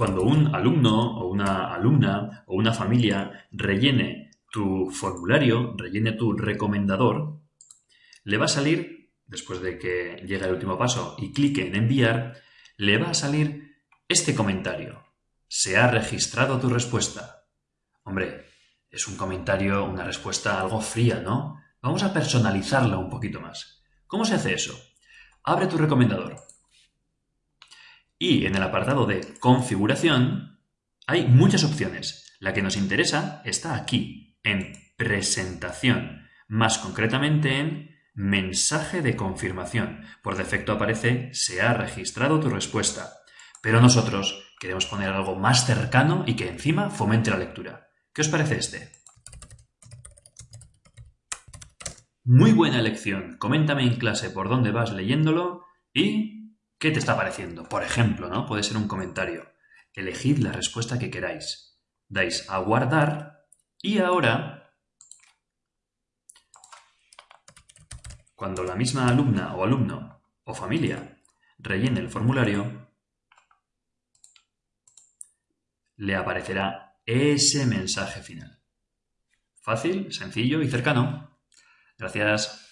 Cuando un alumno o una alumna o una familia rellene tu formulario, rellene tu recomendador, le va a salir, después de que llegue el último paso y clique en enviar, le va a salir este comentario. Se ha registrado tu respuesta. Hombre, es un comentario, una respuesta algo fría, ¿no? Vamos a personalizarla un poquito más. ¿Cómo se hace eso? Abre tu recomendador. Y en el apartado de configuración hay muchas opciones. La que nos interesa está aquí, en presentación, más concretamente en mensaje de confirmación. Por defecto aparece se ha registrado tu respuesta. Pero nosotros queremos poner algo más cercano y que encima fomente la lectura. ¿Qué os parece este? Muy buena elección. Coméntame en clase por dónde vas leyéndolo y qué te está pareciendo. Por ejemplo, ¿no? Puede ser un comentario. Elegid la respuesta que queráis. Dais a guardar y ahora, cuando la misma alumna o alumno o familia rellene el formulario, le aparecerá ese mensaje final. Fácil, sencillo y cercano. Gracias.